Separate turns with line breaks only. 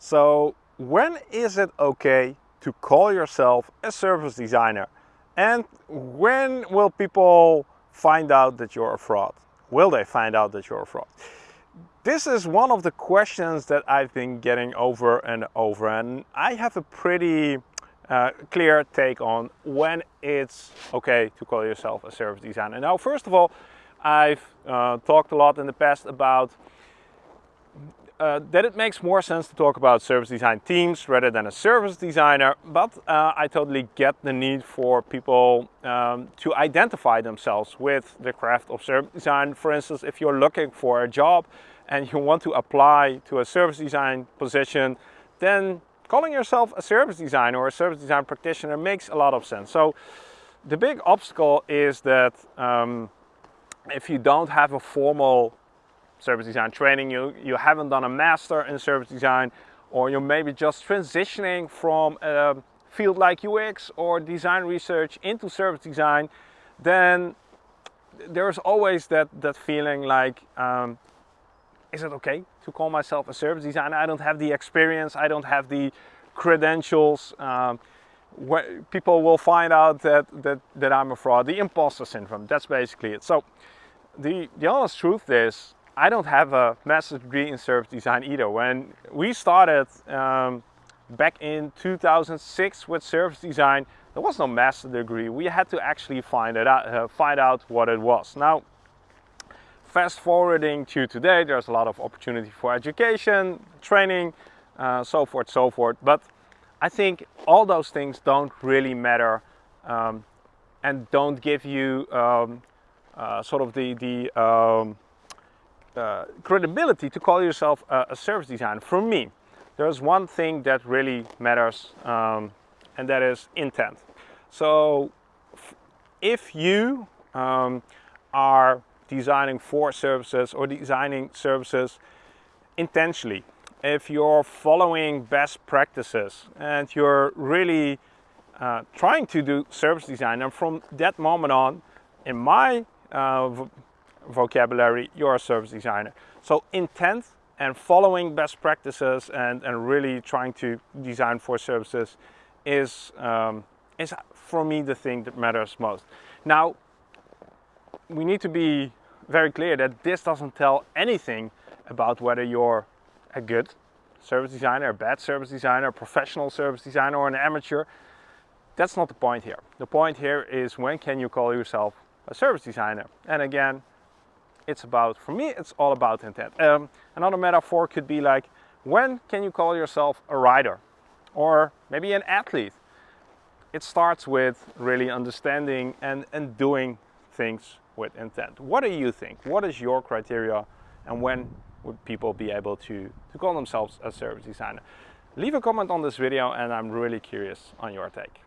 So when is it okay to call yourself a service designer? And when will people find out that you're a fraud? Will they find out that you're a fraud? This is one of the questions that I've been getting over and over and I have a pretty uh, clear take on when it's okay to call yourself a service designer. Now, first of all, I've uh, talked a lot in the past about uh, that it makes more sense to talk about service design teams rather than a service designer, but uh, I totally get the need for people um, to identify themselves with the craft of service design. For instance, if you're looking for a job and you want to apply to a service design position, then calling yourself a service designer or a service design practitioner makes a lot of sense. So the big obstacle is that um, if you don't have a formal service design training, you, you haven't done a master in service design, or you're maybe just transitioning from a field like UX or design research into service design, then there's always that, that feeling like, um, is it okay to call myself a service designer? I don't have the experience, I don't have the credentials. Um, people will find out that, that, that I'm a fraud, the imposter syndrome, that's basically it. So the, the honest truth is I don't have a master's degree in service design either. When we started um, back in 2006 with service design, there was no master degree. We had to actually find it out, uh, find out what it was. Now, fast forwarding to today, there's a lot of opportunity for education, training, uh, so forth, so forth. But I think all those things don't really matter um, and don't give you um, uh, sort of the, the um, uh, credibility to call yourself a, a, service designer. For me, there's one thing that really matters um, and that is intent. So if you um, are designing for services or designing services intentionally, if you're following best practices and you're really uh, trying to do service design and from that moment on in my uh, vocabulary, you're a service designer. So intent and following best practices and, and really trying to design for services is, um, is for me the thing that matters most. Now, we need to be very clear that this doesn't tell anything about whether you're a good service designer, a bad service designer, a professional service designer or an amateur. That's not the point here. The point here is when can you call yourself a service designer? And again, it's about, for me, it's all about intent. Um, another metaphor could be like, when can you call yourself a writer? Or maybe an athlete? It starts with really understanding and, and doing things with intent. What do you think? What is your criteria? And when would people be able to, to call themselves a service designer? Leave a comment on this video and I'm really curious on your take.